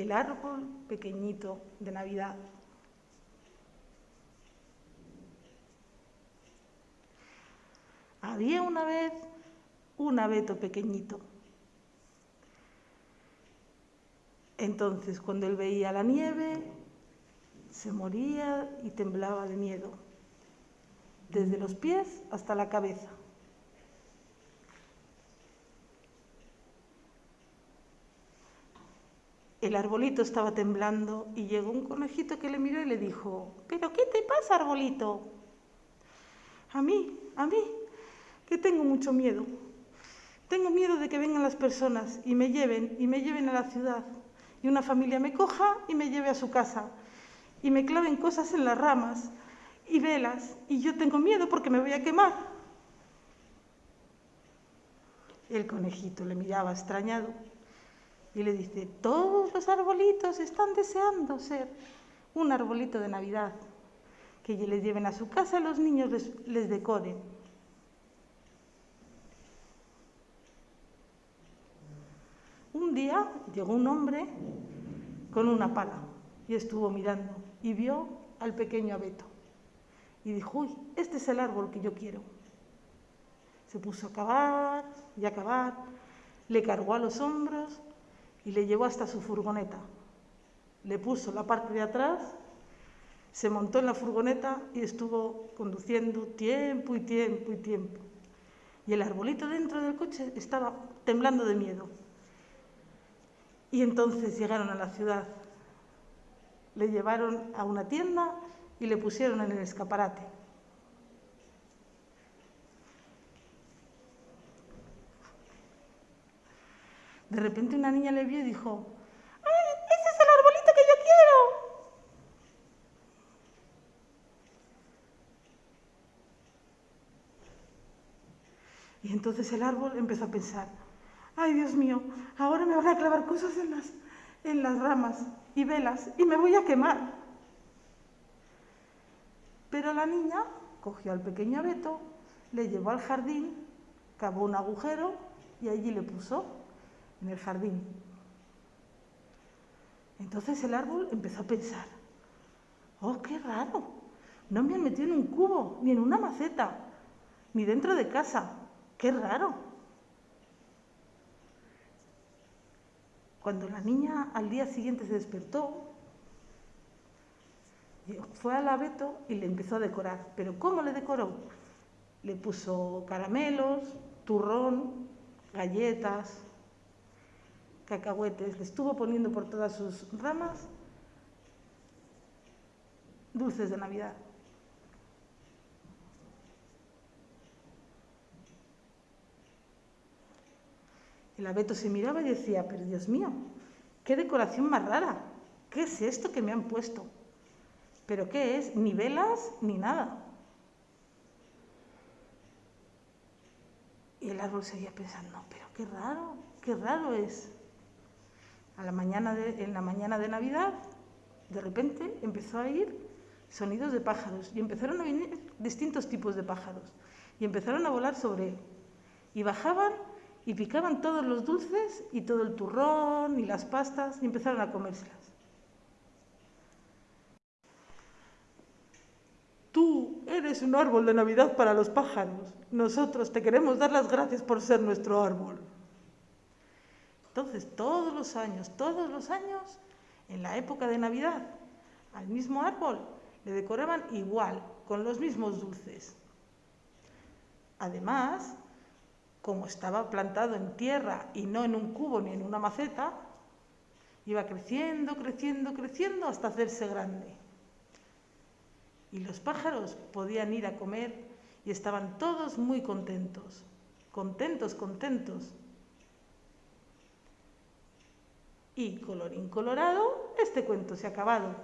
el árbol pequeñito de Navidad. Había una vez un abeto pequeñito. Entonces, cuando él veía la nieve, se moría y temblaba de miedo, desde los pies hasta la cabeza. El arbolito estaba temblando y llegó un conejito que le miró y le dijo, ¿pero qué te pasa, arbolito? A mí, a mí, que tengo mucho miedo. Tengo miedo de que vengan las personas y me lleven, y me lleven a la ciudad, y una familia me coja y me lleve a su casa, y me claven cosas en las ramas y velas, y yo tengo miedo porque me voy a quemar. El conejito le miraba extrañado y le dice, todos los arbolitos están deseando ser un arbolito de Navidad, que les lleven a su casa los niños les, decoren. Un día llegó un hombre con una pala y estuvo mirando y vio al pequeño abeto. Y dijo, uy, este es el árbol que yo quiero. Se puso a cavar y a cavar, le cargó a los hombros y le llevó hasta su furgoneta. Le puso la parte de atrás, se montó en la furgoneta y estuvo conduciendo tiempo y tiempo y tiempo. Y el arbolito dentro del coche estaba temblando de miedo. Y entonces llegaron a la ciudad. Le llevaron a una tienda y le pusieron en el escaparate. De repente una niña le vio y dijo, ¡ay, ese es el arbolito que yo quiero! Y entonces el árbol empezó a pensar, ¡ay, Dios mío! Ahora me van a clavar cosas en las, en las ramas y velas y me voy a quemar. Pero la niña cogió al pequeño abeto, le llevó al jardín, cavó un agujero y allí le puso en el jardín. Entonces el árbol empezó a pensar, oh, qué raro, no me han metido en un cubo, ni en una maceta, ni dentro de casa, qué raro. Cuando la niña al día siguiente se despertó, fue al abeto y le empezó a decorar. ¿Pero cómo le decoró? Le puso caramelos, turrón, galletas, cacahuetes, le estuvo poniendo por todas sus ramas dulces de Navidad. El abeto se miraba y decía, pero Dios mío, qué decoración más rara, ¿qué es esto que me han puesto? ¿Pero qué es? Ni velas ni nada. Y el árbol seguía pensando, pero qué raro, qué raro es la mañana en la mañana de Navidad, de repente empezó a oír sonidos de pájaros y empezaron a venir distintos tipos de pájaros y empezaron a volar sobre él. Y bajaban y picaban todos los dulces y todo el turrón y las pastas y empezaron a comérselas. Tú eres un árbol de Navidad para los pájaros. Nosotros te queremos dar las gracias por ser nuestro árbol. Entonces, todos los años, todos los años, en la época de Navidad, al mismo árbol le decoraban igual, con los mismos dulces. Además, como estaba plantado en tierra y no en un cubo ni en una maceta, iba creciendo, creciendo, creciendo hasta hacerse grande. Y los pájaros podían ir a comer y estaban todos muy contentos, contentos, contentos, Y colorín colorado, este cuento se ha acabado.